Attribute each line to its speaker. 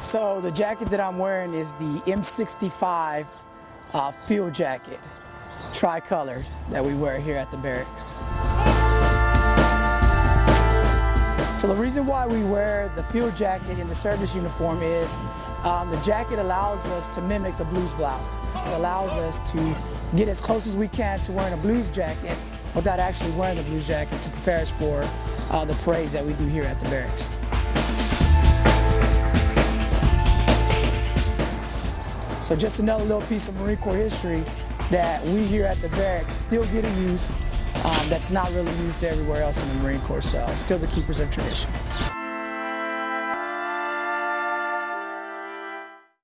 Speaker 1: So the jacket that I'm wearing is the M65 uh, field jacket, tri-colored, that we wear here at the barracks. So the reason why we wear the field jacket in the service uniform is um, the jacket allows us to mimic the blues blouse. It allows us to get as close as we can to wearing a blues jacket without actually wearing the blues jacket to prepare us for uh, the parades that we do here at the barracks. So just another little piece of Marine Corps history that we here at the barracks still get to use um, that's not really used everywhere else in the Marine Corps, so still the keepers of tradition.